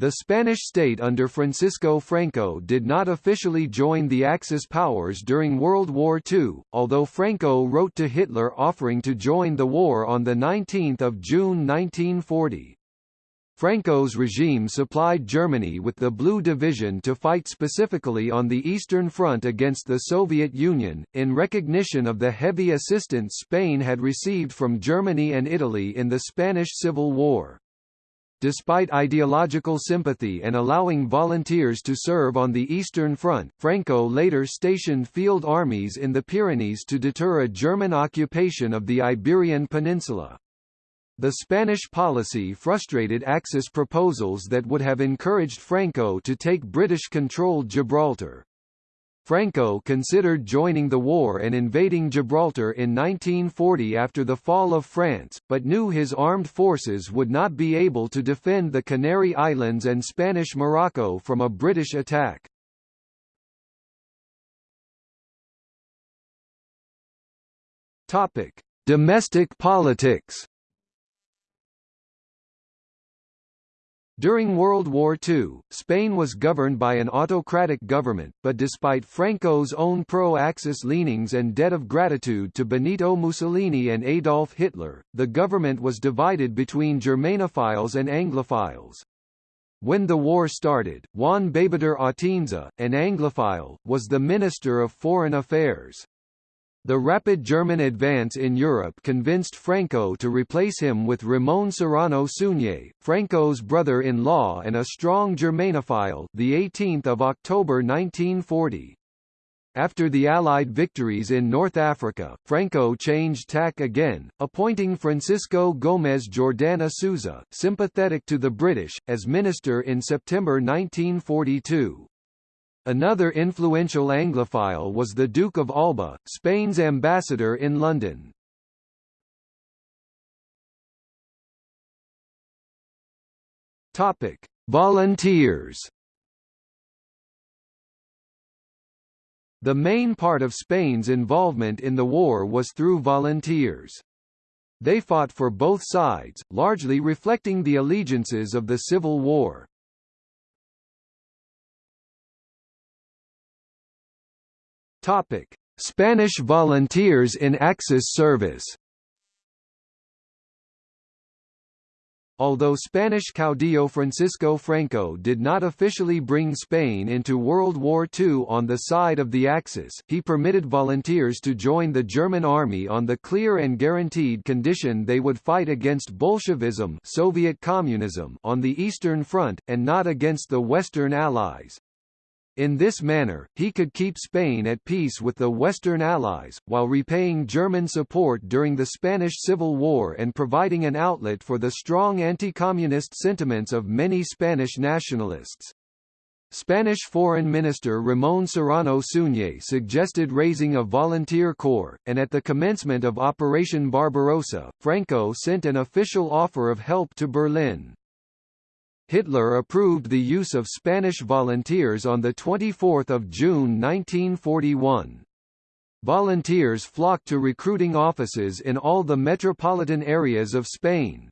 The Spanish state under Francisco Franco did not officially join the Axis powers during World War II, although Franco wrote to Hitler offering to join the war on 19 June 1940. Franco's regime supplied Germany with the Blue Division to fight specifically on the Eastern Front against the Soviet Union, in recognition of the heavy assistance Spain had received from Germany and Italy in the Spanish Civil War. Despite ideological sympathy and allowing volunteers to serve on the Eastern Front, Franco later stationed field armies in the Pyrenees to deter a German occupation of the Iberian Peninsula. The Spanish policy frustrated Axis proposals that would have encouraged Franco to take British-controlled Gibraltar. Franco considered joining the war and invading Gibraltar in 1940 after the fall of France, but knew his armed forces would not be able to defend the Canary Islands and Spanish Morocco from a British attack. Domestic politics. During World War II, Spain was governed by an autocratic government, but despite Franco's own pro-Axis leanings and debt of gratitude to Benito Mussolini and Adolf Hitler, the government was divided between Germanophiles and Anglophiles. When the war started, Juan Beigbeder Atienza, an Anglophile, was the Minister of Foreign Affairs. The rapid German advance in Europe convinced Franco to replace him with Ramon Serrano Suñé, Franco's brother-in-law and a strong Germanophile, the 18th of October 1940. After the Allied victories in North Africa, Franco changed tack again, appointing Francisco Gómez Jordana Souza, sympathetic to the British, as minister in September 1942. Another influential Anglophile was the Duke of Alba, Spain's ambassador in London. Topic: Volunteers. The main part of Spain's involvement in the war was through volunteers. They fought for both sides, largely reflecting the allegiances of the Civil War. Topic: Spanish volunteers in Axis service. Although Spanish caudillo Francisco Franco did not officially bring Spain into World War II on the side of the Axis, he permitted volunteers to join the German army on the clear and guaranteed condition they would fight against Bolshevism Soviet communism on the Eastern Front, and not against the Western Allies. In this manner, he could keep Spain at peace with the Western Allies, while repaying German support during the Spanish Civil War and providing an outlet for the strong anti-communist sentiments of many Spanish nationalists. Spanish Foreign Minister Ramón Serrano Suñé suggested raising a volunteer corps, and at the commencement of Operation Barbarossa, Franco sent an official offer of help to Berlin. Hitler approved the use of Spanish volunteers on 24 June 1941. Volunteers flocked to recruiting offices in all the metropolitan areas of Spain.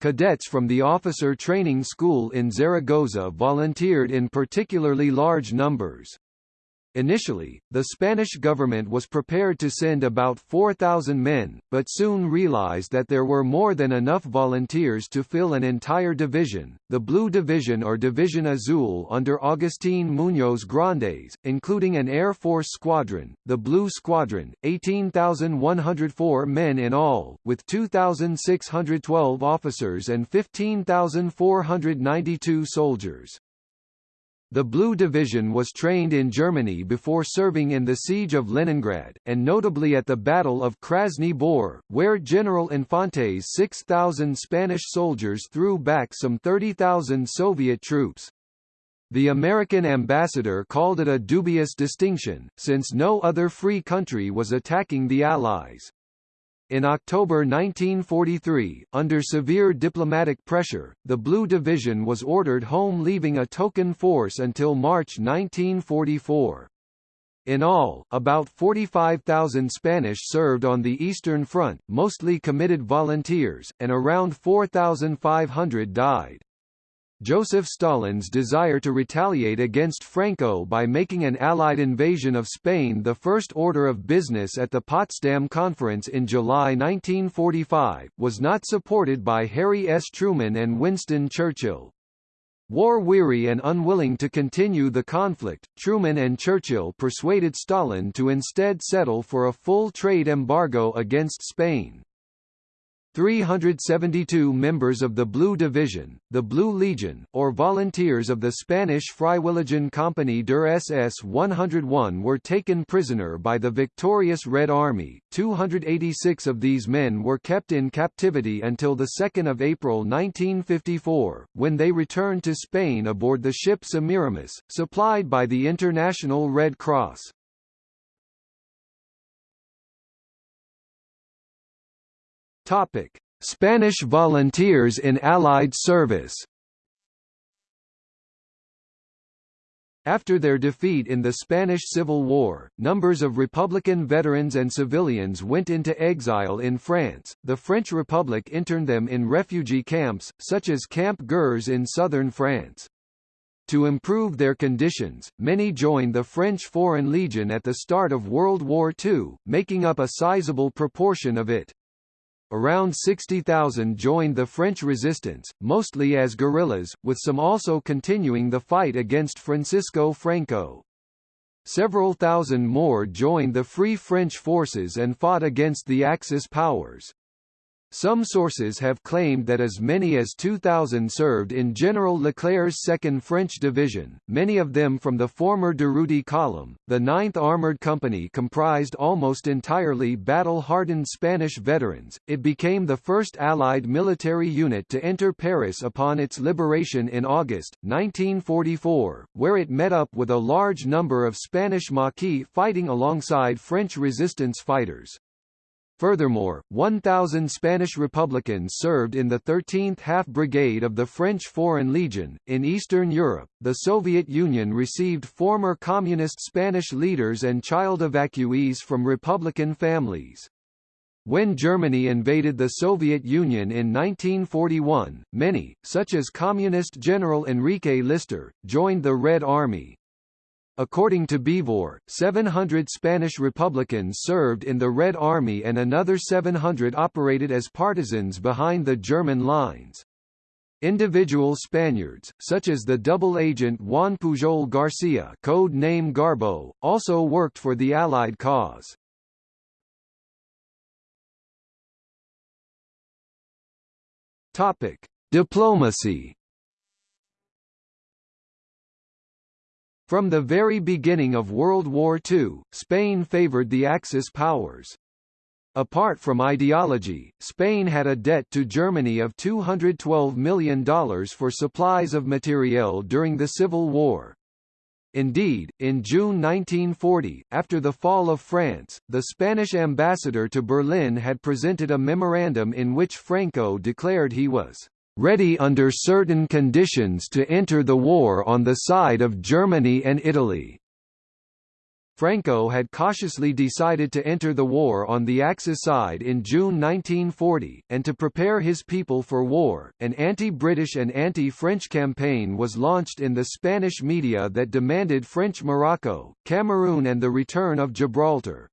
Cadets from the Officer Training School in Zaragoza volunteered in particularly large numbers. Initially, the Spanish government was prepared to send about 4,000 men, but soon realized that there were more than enough volunteers to fill an entire division, the Blue Division or Division Azul under Agustín Muñoz Grandes, including an Air Force squadron, the Blue Squadron, 18,104 men in all, with 2,612 officers and 15,492 soldiers. The Blue Division was trained in Germany before serving in the Siege of Leningrad, and notably at the Battle of Krasny Bor, where General Infante's 6,000 Spanish soldiers threw back some 30,000 Soviet troops. The American ambassador called it a dubious distinction, since no other free country was attacking the Allies. In October 1943, under severe diplomatic pressure, the Blue Division was ordered home leaving a token force until March 1944. In all, about 45,000 Spanish served on the Eastern Front, mostly committed volunteers, and around 4,500 died. Joseph Stalin's desire to retaliate against Franco by making an Allied invasion of Spain the first order of business at the Potsdam Conference in July 1945, was not supported by Harry S. Truman and Winston Churchill. War-weary and unwilling to continue the conflict, Truman and Churchill persuaded Stalin to instead settle for a full trade embargo against Spain. 372 members of the Blue Division, the Blue Legion, or volunteers of the Spanish Freiwilligen Company der SS 101 were taken prisoner by the victorious Red Army. 286 of these men were kept in captivity until 2 April 1954, when they returned to Spain aboard the ship Semiramis, supplied by the International Red Cross. Topic: Spanish volunteers in Allied service. After their defeat in the Spanish Civil War, numbers of Republican veterans and civilians went into exile in France. The French Republic interned them in refugee camps, such as Camp Gurs in southern France. To improve their conditions, many joined the French Foreign Legion at the start of World War II, making up a sizable proportion of it. Around 60,000 joined the French resistance, mostly as guerrillas, with some also continuing the fight against Francisco Franco. Several thousand more joined the Free French forces and fought against the Axis powers. Some sources have claimed that as many as 2,000 served in General Leclerc's 2nd French Division, many of them from the former Durruti column. The 9th Armored Company comprised almost entirely battle-hardened Spanish veterans. It became the first Allied military unit to enter Paris upon its liberation in August 1944, where it met up with a large number of Spanish Maquis fighting alongside French resistance fighters. Furthermore, 1,000 Spanish Republicans served in the 13th Half Brigade of the French Foreign Legion. In Eastern Europe, the Soviet Union received former communist Spanish leaders and child evacuees from Republican families. When Germany invaded the Soviet Union in 1941, many, such as Communist General Enrique Lister, joined the Red Army. According to Beevor, 700 Spanish Republicans served in the Red Army and another 700 operated as partisans behind the German lines. Individual Spaniards, such as the double agent Juan Pujol Garcia code name Garbo, also worked for the Allied cause. Topic: Diplomacy From the very beginning of World War II, Spain favored the Axis powers. Apart from ideology, Spain had a debt to Germany of $212 million for supplies of materiel during the Civil War. Indeed, in June 1940, after the fall of France, the Spanish ambassador to Berlin had presented a memorandum in which Franco declared he was ready under certain conditions to enter the war on the side of Germany and Italy. Franco had cautiously decided to enter the war on the Axis side in June 1940, and to prepare his people for war, an anti-British and anti-French campaign was launched in the Spanish media that demanded French Morocco, Cameroon and the return of Gibraltar.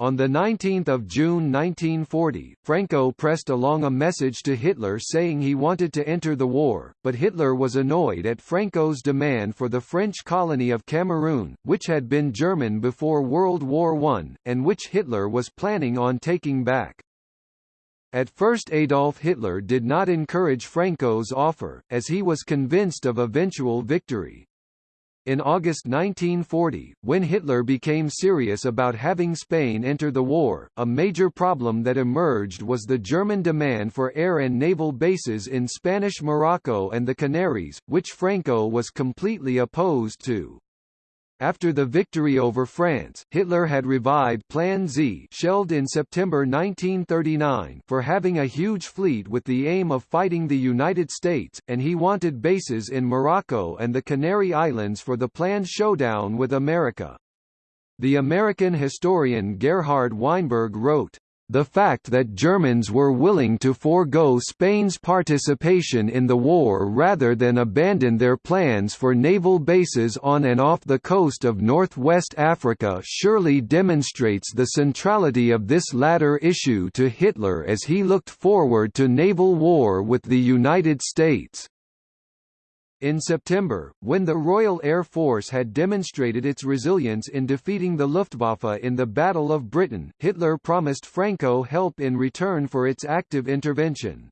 On 19 June 1940, Franco pressed along a message to Hitler saying he wanted to enter the war, but Hitler was annoyed at Franco's demand for the French colony of Cameroon, which had been German before World War I, and which Hitler was planning on taking back. At first Adolf Hitler did not encourage Franco's offer, as he was convinced of eventual victory. In August 1940, when Hitler became serious about having Spain enter the war, a major problem that emerged was the German demand for air and naval bases in Spanish Morocco and the Canaries, which Franco was completely opposed to. After the victory over France, Hitler had revived Plan Z shelved in September 1939 for having a huge fleet with the aim of fighting the United States, and he wanted bases in Morocco and the Canary Islands for the planned showdown with America. The American historian Gerhard Weinberg wrote, the fact that Germans were willing to forego Spain's participation in the war rather than abandon their plans for naval bases on and off the coast of northwest Africa surely demonstrates the centrality of this latter issue to Hitler as he looked forward to naval war with the United States. In September, when the Royal Air Force had demonstrated its resilience in defeating the Luftwaffe in the Battle of Britain, Hitler promised Franco help in return for its active intervention.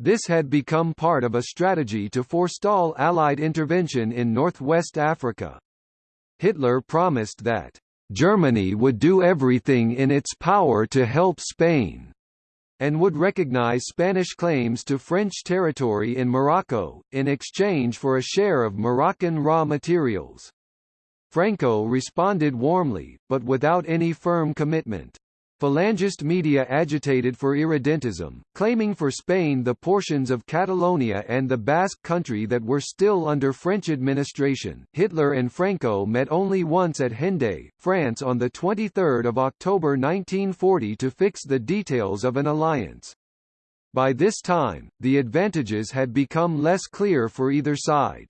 This had become part of a strategy to forestall Allied intervention in northwest Africa. Hitler promised that, "...Germany would do everything in its power to help Spain." And would recognize Spanish claims to French territory in Morocco, in exchange for a share of Moroccan raw materials. Franco responded warmly, but without any firm commitment. Falangist media agitated for irredentism, claiming for Spain the portions of Catalonia and the Basque country that were still under French administration. Hitler and Franco met only once at Hendaye, France on 23 October 1940 to fix the details of an alliance. By this time, the advantages had become less clear for either side.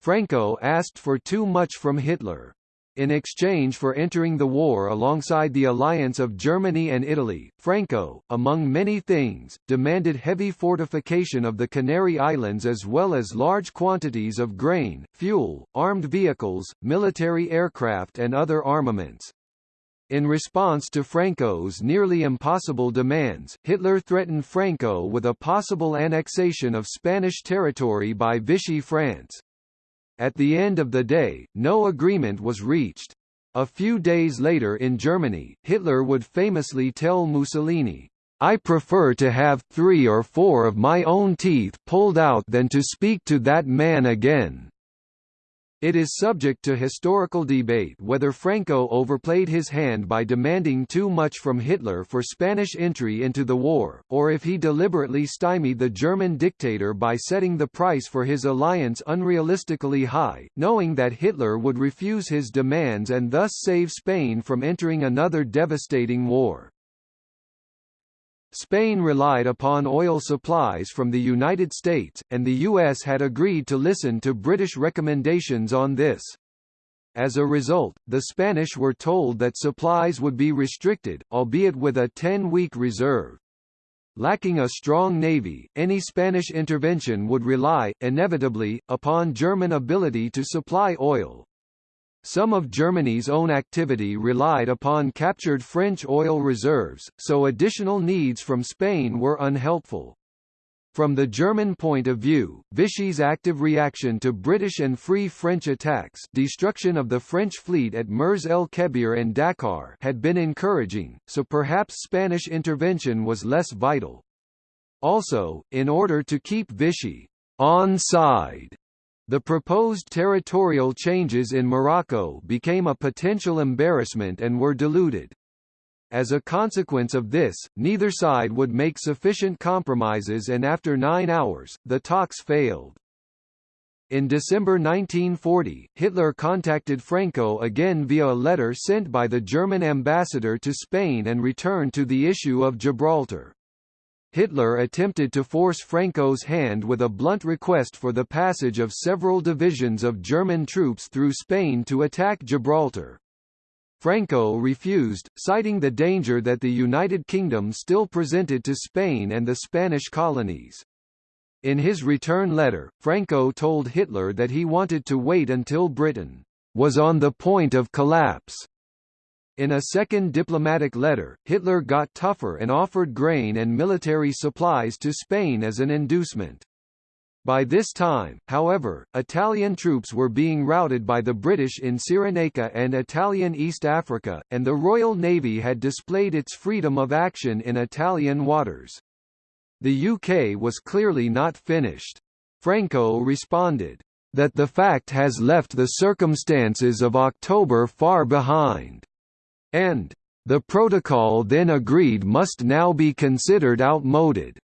Franco asked for too much from Hitler, in exchange for entering the war alongside the alliance of Germany and Italy, Franco, among many things, demanded heavy fortification of the Canary Islands as well as large quantities of grain, fuel, armed vehicles, military aircraft and other armaments. In response to Franco's nearly impossible demands, Hitler threatened Franco with a possible annexation of Spanish territory by Vichy France. At the end of the day, no agreement was reached. A few days later in Germany, Hitler would famously tell Mussolini, I prefer to have three or four of my own teeth pulled out than to speak to that man again. It is subject to historical debate whether Franco overplayed his hand by demanding too much from Hitler for Spanish entry into the war, or if he deliberately stymied the German dictator by setting the price for his alliance unrealistically high, knowing that Hitler would refuse his demands and thus save Spain from entering another devastating war. Spain relied upon oil supplies from the United States, and the U.S. had agreed to listen to British recommendations on this. As a result, the Spanish were told that supplies would be restricted, albeit with a 10-week reserve. Lacking a strong navy, any Spanish intervention would rely, inevitably, upon German ability to supply oil, some of Germany's own activity relied upon captured French oil reserves, so additional needs from Spain were unhelpful. From the German point of view, Vichy's active reaction to British and Free French attacks destruction of the French fleet at Mers el Kebir and Dakar had been encouraging, so perhaps Spanish intervention was less vital. Also, in order to keep Vichy on side the proposed territorial changes in Morocco became a potential embarrassment and were diluted. As a consequence of this, neither side would make sufficient compromises and after nine hours, the talks failed. In December 1940, Hitler contacted Franco again via a letter sent by the German ambassador to Spain and returned to the issue of Gibraltar. Hitler attempted to force Franco's hand with a blunt request for the passage of several divisions of German troops through Spain to attack Gibraltar. Franco refused, citing the danger that the United Kingdom still presented to Spain and the Spanish colonies. In his return letter, Franco told Hitler that he wanted to wait until Britain was on the point of collapse in a second diplomatic letter, Hitler got tougher and offered grain and military supplies to Spain as an inducement. By this time, however, Italian troops were being routed by the British in Cyrenaica and Italian East Africa, and the Royal Navy had displayed its freedom of action in Italian waters. The UK was clearly not finished. Franco responded, that the fact has left the circumstances of October far behind and the protocol then agreed must now be considered outmoded.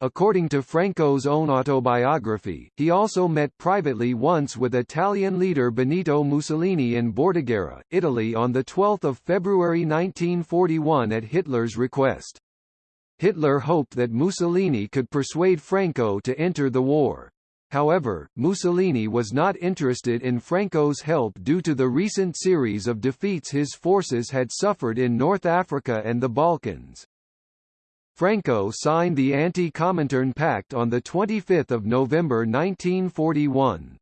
According to Franco's own autobiography, he also met privately once with Italian leader Benito Mussolini in Bordighera, Italy on 12 February 1941 at Hitler's request. Hitler hoped that Mussolini could persuade Franco to enter the war. However, Mussolini was not interested in Franco's help due to the recent series of defeats his forces had suffered in North Africa and the Balkans. Franco signed the Anti-Comintern Pact on 25 November 1941.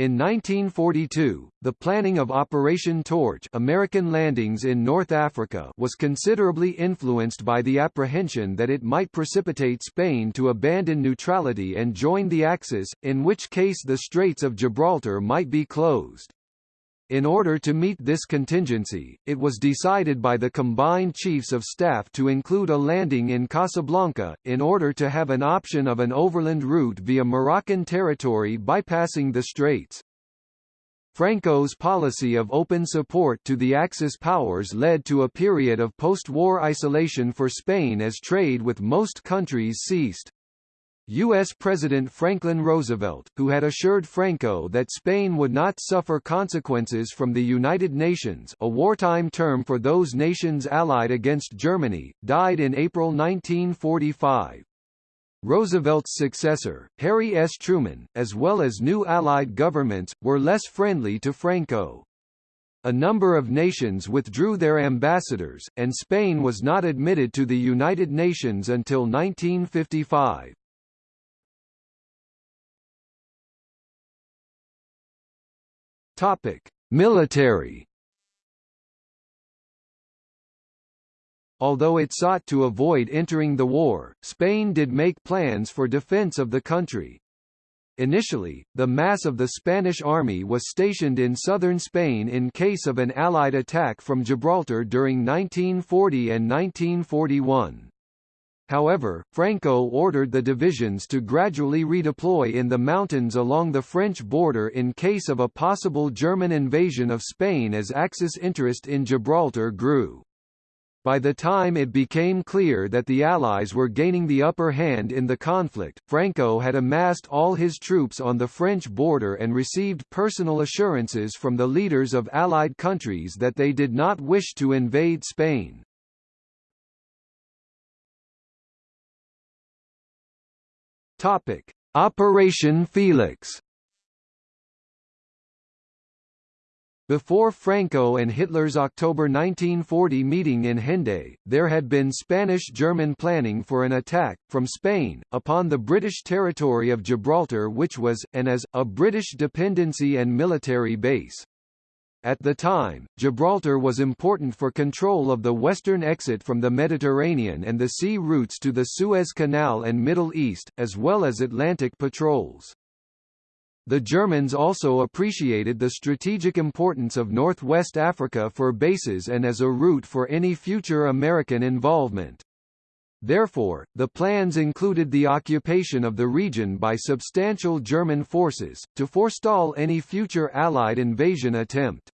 In 1942, the planning of Operation Torch American landings in North Africa was considerably influenced by the apprehension that it might precipitate Spain to abandon neutrality and join the Axis, in which case the Straits of Gibraltar might be closed. In order to meet this contingency, it was decided by the combined chiefs of staff to include a landing in Casablanca, in order to have an option of an overland route via Moroccan territory bypassing the straits. Franco's policy of open support to the Axis powers led to a period of post-war isolation for Spain as trade with most countries ceased. U.S. President Franklin Roosevelt, who had assured Franco that Spain would not suffer consequences from the United Nations a wartime term for those nations allied against Germany, died in April 1945. Roosevelt's successor, Harry S. Truman, as well as new Allied governments, were less friendly to Franco. A number of nations withdrew their ambassadors, and Spain was not admitted to the United Nations until 1955. Topic: Military. Although it sought to avoid entering the war, Spain did make plans for defense of the country. Initially, the mass of the Spanish army was stationed in southern Spain in case of an Allied attack from Gibraltar during 1940 and 1941. However, Franco ordered the divisions to gradually redeploy in the mountains along the French border in case of a possible German invasion of Spain as Axis interest in Gibraltar grew. By the time it became clear that the Allies were gaining the upper hand in the conflict, Franco had amassed all his troops on the French border and received personal assurances from the leaders of Allied countries that they did not wish to invade Spain. Topic: Operation Felix. Before Franco and Hitler's October 1940 meeting in Hendaye, there had been Spanish-German planning for an attack, from Spain, upon the British territory of Gibraltar which was, and as, a British dependency and military base. At the time, Gibraltar was important for control of the western exit from the Mediterranean and the sea routes to the Suez Canal and Middle East, as well as Atlantic patrols. The Germans also appreciated the strategic importance of northwest Africa for bases and as a route for any future American involvement. Therefore, the plans included the occupation of the region by substantial German forces, to forestall any future Allied invasion attempt.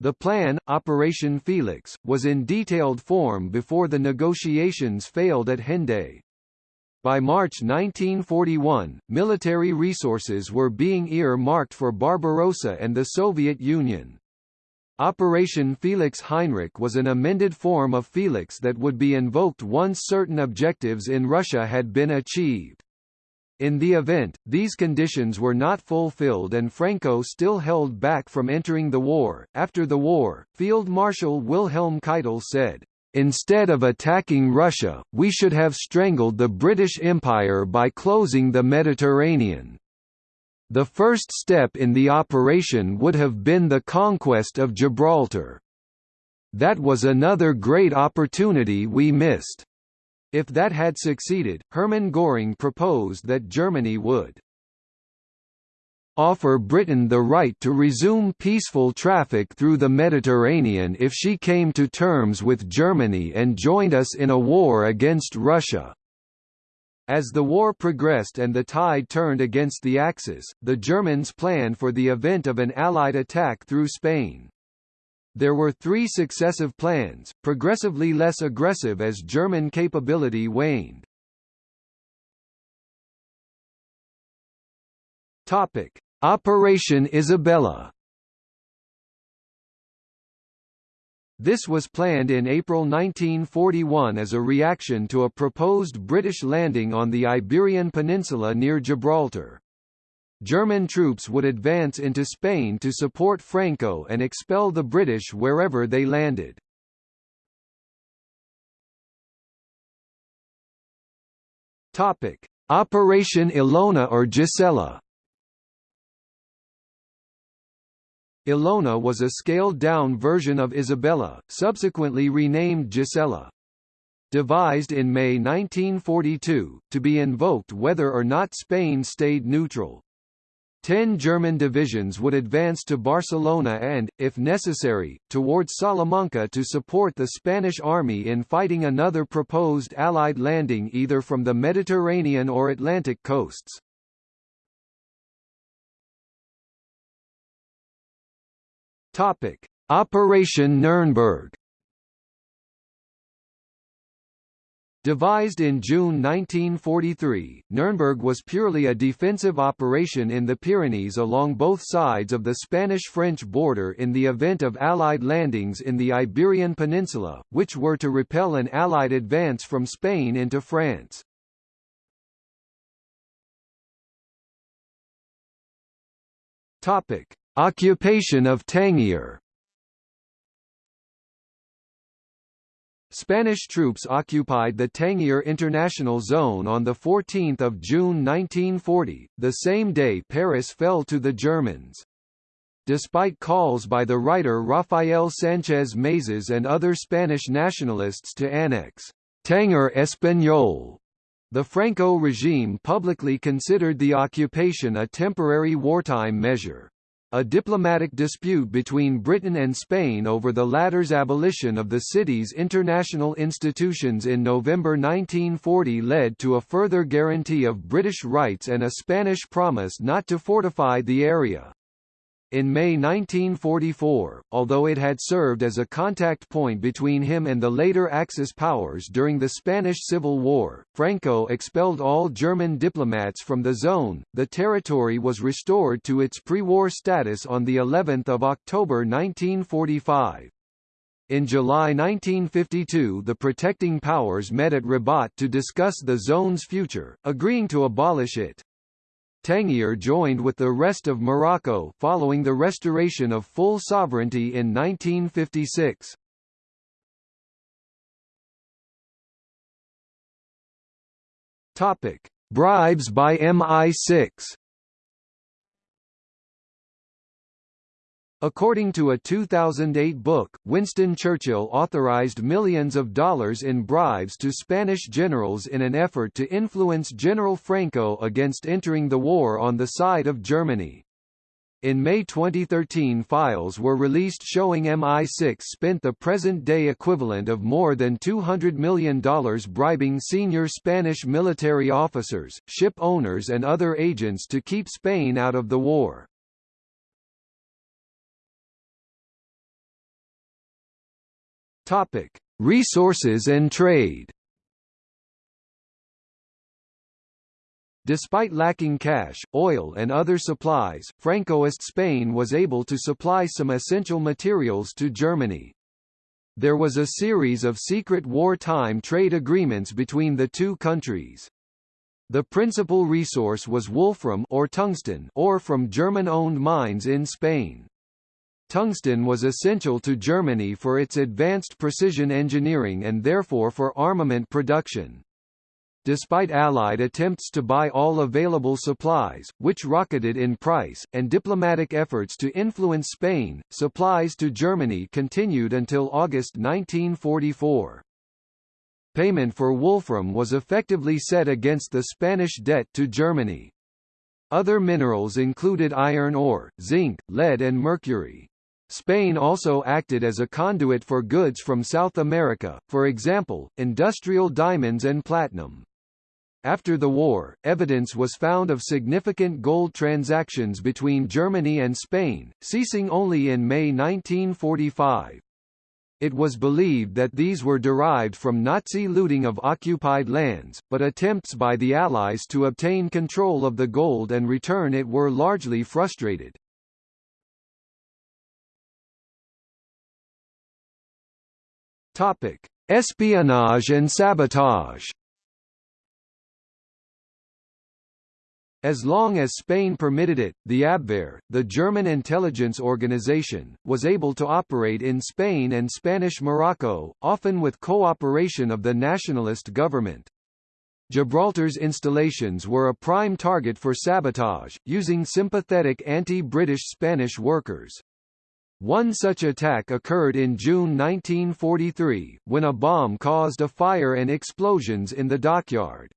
The plan, Operation Felix, was in detailed form before the negotiations failed at Hendaye. By March 1941, military resources were being ear-marked for Barbarossa and the Soviet Union. Operation Felix Heinrich was an amended form of Felix that would be invoked once certain objectives in Russia had been achieved. In the event, these conditions were not fulfilled and Franco still held back from entering the war. After the war, Field Marshal Wilhelm Keitel said, Instead of attacking Russia, we should have strangled the British Empire by closing the Mediterranean. The first step in the operation would have been the conquest of Gibraltar. That was another great opportunity we missed. If that had succeeded, Hermann Göring proposed that Germany would offer Britain the right to resume peaceful traffic through the Mediterranean if she came to terms with Germany and joined us in a war against Russia. As the war progressed and the tide turned against the Axis, the Germans planned for the event of an Allied attack through Spain. There were three successive plans, progressively less aggressive as German capability waned. Topic. Operation Isabella This was planned in April 1941 as a reaction to a proposed British landing on the Iberian Peninsula near Gibraltar. German troops would advance into Spain to support Franco and expel the British wherever they landed. Operation Ilona or Gisela. Ilona was a scaled-down version of Isabella, subsequently renamed Gisela. Devised in May 1942, to be invoked whether or not Spain stayed neutral. Ten German divisions would advance to Barcelona and, if necessary, towards Salamanca to support the Spanish army in fighting another proposed Allied landing either from the Mediterranean or Atlantic coasts. Topic: Operation Nuremberg. Devised in June 1943, Nuremberg was purely a defensive operation in the Pyrenees along both sides of the Spanish-French border in the event of Allied landings in the Iberian Peninsula, which were to repel an Allied advance from Spain into France. Topic: Occupation of Tangier Spanish troops occupied the Tangier International Zone on 14 June 1940, the same day Paris fell to the Germans. Despite calls by the writer Rafael Sánchez Mazas and other Spanish nationalists to annex Tanger Español the Franco regime publicly considered the occupation a temporary wartime measure. A diplomatic dispute between Britain and Spain over the latter's abolition of the city's international institutions in November 1940 led to a further guarantee of British rights and a Spanish promise not to fortify the area. In May 1944, although it had served as a contact point between him and the later Axis powers during the Spanish Civil War, Franco expelled all German diplomats from the zone. The territory was restored to its pre-war status on the 11th of October 1945. In July 1952 the protecting powers met at Rabat to discuss the zone's future, agreeing to abolish it. Tangier joined with the rest of Morocco following the restoration of full sovereignty in 1956. Topic: Bribes by MI6 According to a 2008 book, Winston Churchill authorized millions of dollars in bribes to Spanish generals in an effort to influence General Franco against entering the war on the side of Germany. In May 2013 files were released showing MI6 spent the present-day equivalent of more than $200 million bribing senior Spanish military officers, ship owners and other agents to keep Spain out of the war. Topic: Resources and trade. Despite lacking cash, oil and other supplies, Francoist Spain was able to supply some essential materials to Germany. There was a series of secret wartime trade agreements between the two countries. The principal resource was wolfram or tungsten ore from German-owned mines in Spain. Tungsten was essential to Germany for its advanced precision engineering and therefore for armament production. Despite Allied attempts to buy all available supplies, which rocketed in price, and diplomatic efforts to influence Spain, supplies to Germany continued until August 1944. Payment for wolfram was effectively set against the Spanish debt to Germany. Other minerals included iron ore, zinc, lead and mercury. Spain also acted as a conduit for goods from South America, for example, industrial diamonds and platinum. After the war, evidence was found of significant gold transactions between Germany and Spain, ceasing only in May 1945. It was believed that these were derived from Nazi looting of occupied lands, but attempts by the Allies to obtain control of the gold and return it were largely frustrated. Topic: Espionage and sabotage. As long as Spain permitted it, the Abwehr, the German intelligence organization, was able to operate in Spain and Spanish Morocco, often with cooperation of the nationalist government. Gibraltar's installations were a prime target for sabotage, using sympathetic anti-British Spanish workers. One such attack occurred in June 1943, when a bomb caused a fire and explosions in the dockyard.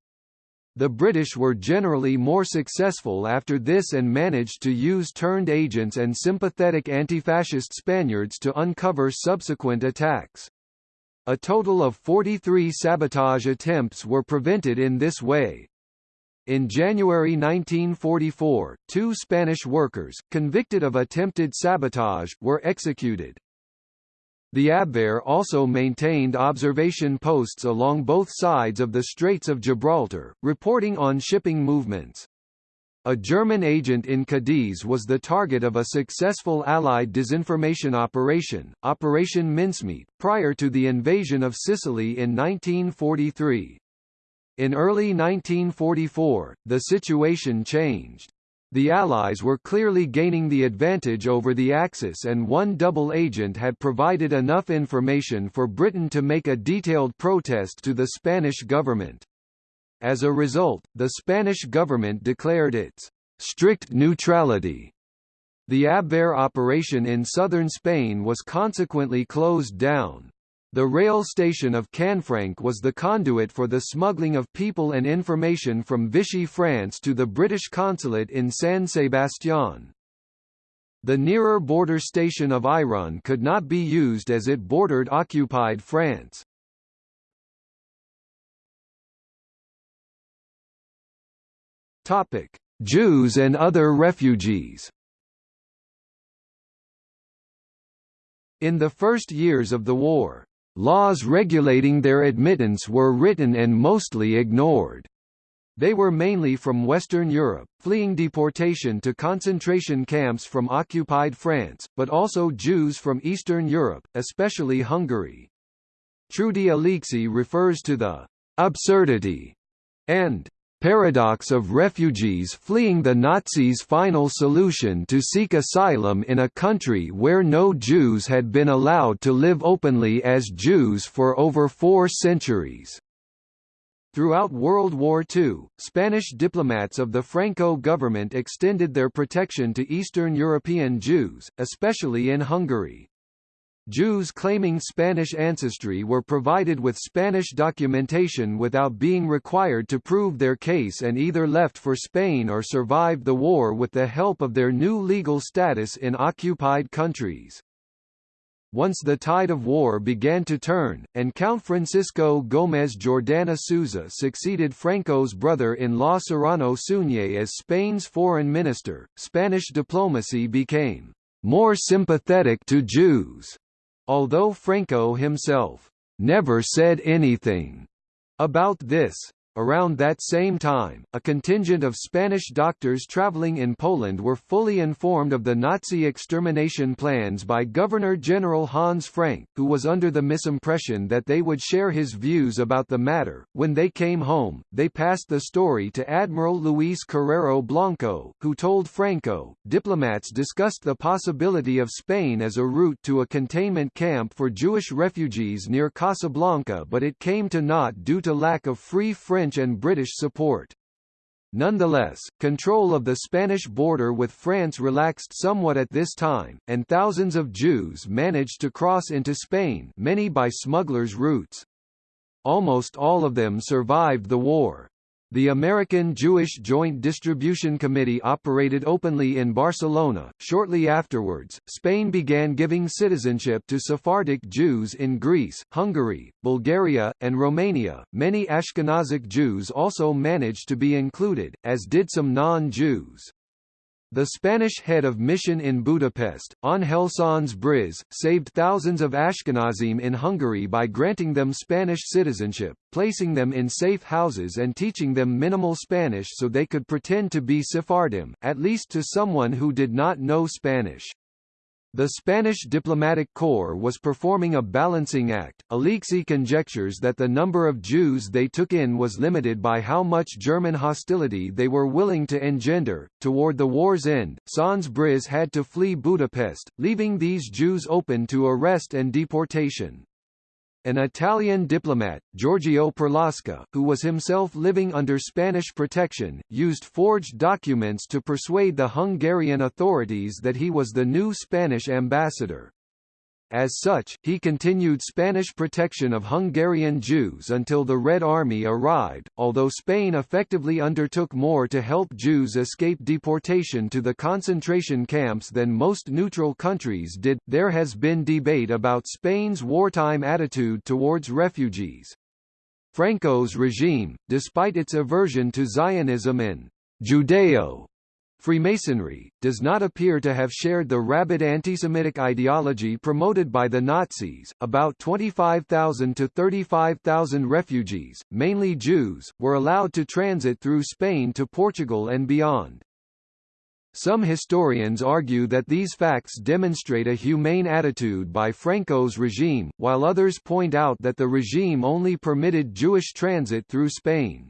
The British were generally more successful after this and managed to use turned agents and sympathetic anti-fascist Spaniards to uncover subsequent attacks. A total of 43 sabotage attempts were prevented in this way. In January 1944, two Spanish workers, convicted of attempted sabotage, were executed. The Abwehr also maintained observation posts along both sides of the Straits of Gibraltar, reporting on shipping movements. A German agent in Cadiz was the target of a successful Allied disinformation operation, Operation Mincemeat, prior to the invasion of Sicily in 1943. In early 1944, the situation changed. The Allies were clearly gaining the advantage over the Axis and one double agent had provided enough information for Britain to make a detailed protest to the Spanish government. As a result, the Spanish government declared its strict neutrality. The Abwehr operation in southern Spain was consequently closed down. The rail station of Canfranc was the conduit for the smuggling of people and information from Vichy France to the British consulate in San Sebastián. The nearer border station of Irun could not be used as it bordered occupied France. Topic: Jews and other refugees. In the first years of the war, Laws regulating their admittance were written and mostly ignored. They were mainly from Western Europe, fleeing deportation to concentration camps from occupied France, but also Jews from Eastern Europe, especially Hungary. Trudi Alexy refers to the absurdity and paradox of refugees fleeing the Nazis' final solution to seek asylum in a country where no Jews had been allowed to live openly as Jews for over four centuries. Throughout World War II, Spanish diplomats of the Franco government extended their protection to Eastern European Jews, especially in Hungary. Jews claiming Spanish ancestry were provided with Spanish documentation without being required to prove their case and either left for Spain or survived the war with the help of their new legal status in occupied countries. Once the tide of war began to turn, and Count Francisco Gómez Jordana Souza succeeded Franco's brother-in-law Serrano Suñé as Spain's foreign minister, Spanish diplomacy became more sympathetic to Jews. Although Franco himself never said anything about this, Around that same time, a contingent of Spanish doctors traveling in Poland were fully informed of the Nazi extermination plans by Governor-General Hans Frank, who was under the misimpression that they would share his views about the matter. When they came home, they passed the story to Admiral Luis Carrero Blanco, who told Franco, diplomats discussed the possibility of Spain as a route to a containment camp for Jewish refugees near Casablanca but it came to naught due to lack of free French and British support. Nonetheless, control of the Spanish border with France relaxed somewhat at this time, and thousands of Jews managed to cross into Spain many by smugglers' routes. Almost all of them survived the war. The American Jewish Joint Distribution Committee operated openly in Barcelona. Shortly afterwards, Spain began giving citizenship to Sephardic Jews in Greece, Hungary, Bulgaria, and Romania. Many Ashkenazic Jews also managed to be included, as did some non Jews. The Spanish head of mission in Budapest, Ángel Sanz Briz, saved thousands of Ashkenazim in Hungary by granting them Spanish citizenship, placing them in safe houses and teaching them minimal Spanish so they could pretend to be Sephardim, at least to someone who did not know Spanish. The Spanish diplomatic corps was performing a balancing act. Alexy conjectures that the number of Jews they took in was limited by how much German hostility they were willing to engender. Toward the war's end, Sanz Briz had to flee Budapest, leaving these Jews open to arrest and deportation. An Italian diplomat, Giorgio Perlasca, who was himself living under Spanish protection, used forged documents to persuade the Hungarian authorities that he was the new Spanish ambassador. As such, he continued Spanish protection of Hungarian Jews until the Red Army arrived, although Spain effectively undertook more to help Jews escape deportation to the concentration camps than most neutral countries did. There has been debate about Spain's wartime attitude towards refugees. Franco's regime, despite its aversion to Zionism and Judeo Freemasonry, does not appear to have shared the rabid anti-Semitic ideology promoted by the Nazis. About 25,000 to 35,000 refugees, mainly Jews, were allowed to transit through Spain to Portugal and beyond. Some historians argue that these facts demonstrate a humane attitude by Franco's regime, while others point out that the regime only permitted Jewish transit through Spain.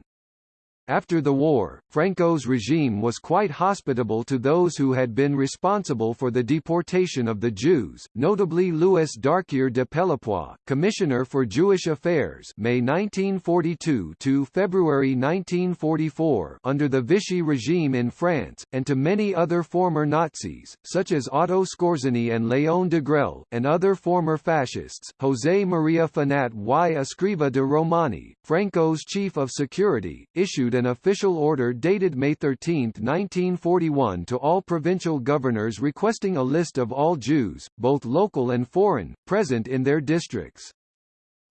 After the war, Franco's regime was quite hospitable to those who had been responsible for the deportation of the Jews, notably Louis Darquier de Pellepoix, Commissioner for Jewish Affairs May 1942 to February 1944 under the Vichy regime in France, and to many other former Nazis, such as Otto Skorzeny and Léon Degrelle, and other former fascists, José María Finat y Escriva de Romani, Franco's chief of security, issued an official order dated May 13, 1941 to all provincial governors requesting a list of all Jews, both local and foreign, present in their districts.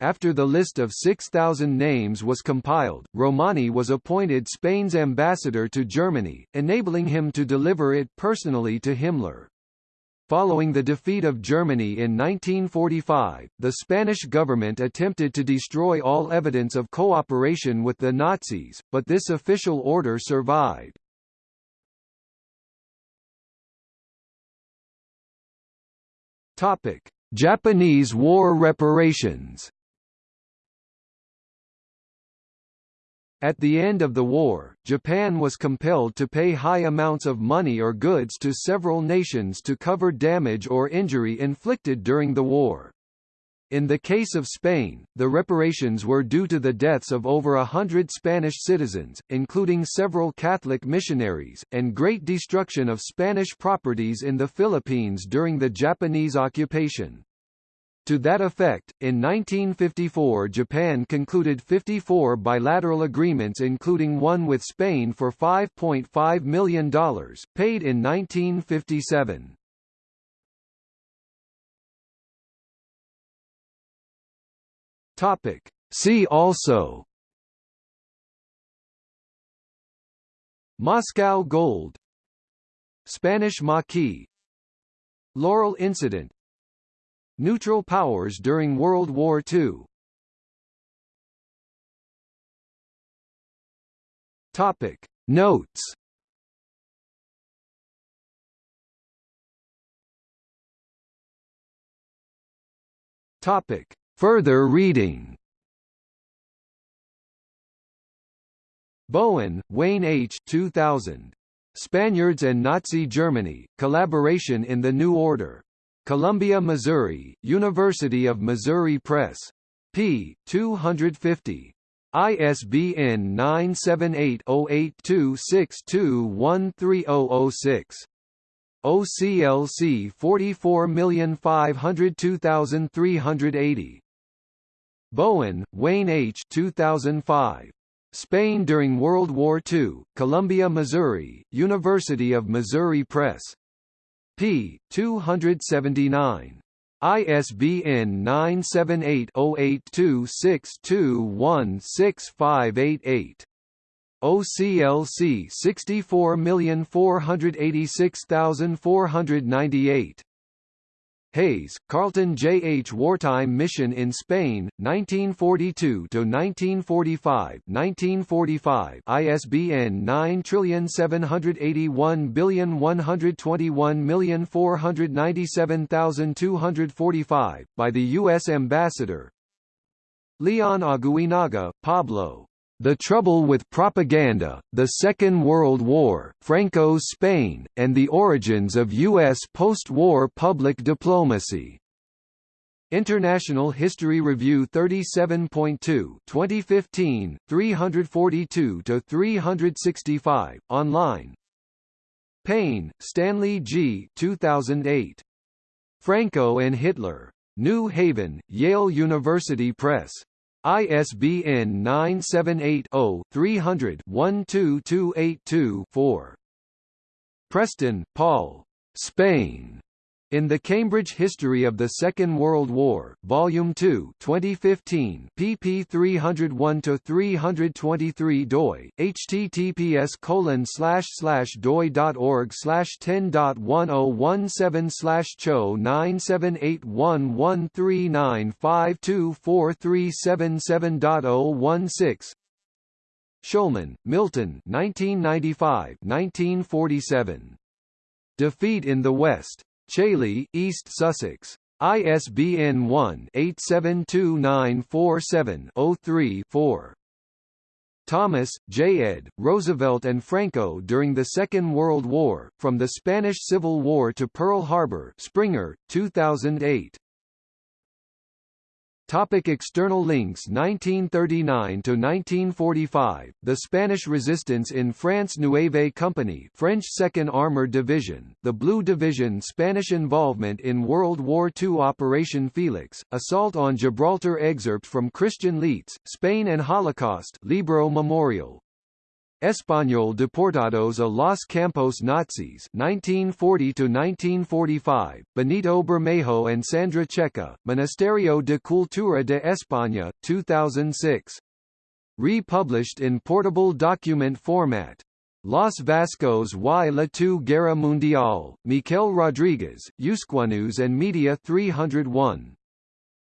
After the list of 6,000 names was compiled, Romani was appointed Spain's ambassador to Germany, enabling him to deliver it personally to Himmler. Following the defeat of Germany in 1945, the Spanish government attempted to destroy all evidence of cooperation with the Nazis, but this official order survived. Topic: Japanese War reparations. At the end of the war, Japan was compelled to pay high amounts of money or goods to several nations to cover damage or injury inflicted during the war. In the case of Spain, the reparations were due to the deaths of over a hundred Spanish citizens, including several Catholic missionaries, and great destruction of Spanish properties in the Philippines during the Japanese occupation. To that effect, in 1954 Japan concluded 54 bilateral agreements including one with Spain for $5.5 million, paid in 1957. Topic. See also Moscow Gold Spanish Maquis Laurel Incident Neutral powers during World War II Topic Notes Topic Further reading Bowen, Wayne H. 2000. Spaniards and Nazi Germany, Collaboration in the New Order. Columbia, Missouri, University of Missouri Press. p. 250. ISBN 978-0826213006. OCLC 44502380. Bowen, Wayne H. 2005. Spain during World War II, Columbia, Missouri, University of Missouri Press p. 279. ISBN 978-0826216588. OCLC 64486498 Hayes, Carlton J. H. Wartime Mission in Spain, 1942–1945 1945 ISBN 9781121497245, by the U.S. Ambassador Leon Aguinaga, Pablo. The Trouble with Propaganda, The Second World War, Franco's Spain, and the Origins of U.S. Post-War Public Diplomacy. International History Review 37.2 2015, 342–365, online Payne, Stanley G. 2008. Franco and Hitler. New Haven, Yale University Press. ISBN 978-0-300-12282-4. Preston, Paul. Spain. In the Cambridge History of the Second World War, Volume 2, 2015, pp 301 to 323 doi, https colon slash slash doi.org slash 10.1017 slash cho 9781139524377.016 Shulman, Milton 1995-1947. Defeat in the West. Chailey, East Sussex. ISBN 1-872947-03-4. Thomas, J. ed., Roosevelt and Franco during the Second World War, From the Spanish Civil War to Pearl Harbor Springer, 2008. Topic external links 1939–1945, The Spanish Resistance in France Nueve Company French 2nd Armored Division, the Blue Division Spanish involvement in World War II Operation Felix, Assault on Gibraltar Excerpt from Christian Leitz, Spain and Holocaust Libro Memorial, Español deportados a los campos nazis 1940–1945, Benito Bermejo and Sandra Checa, Ministerio de Cultura de España, 2006. Republished in portable document format. Los Vascos y la Tu Guerra Mundial, Mikel Rodriguez, Euskonews and Media 301.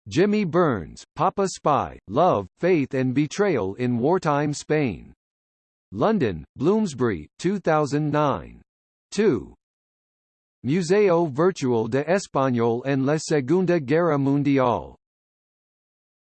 Jimmy Burns, Papa Spy, Love, Faith and Betrayal in Wartime Spain. London, Bloomsbury, 2009. 2. Museo Virtual de Español en la Segunda Guerra Mundial.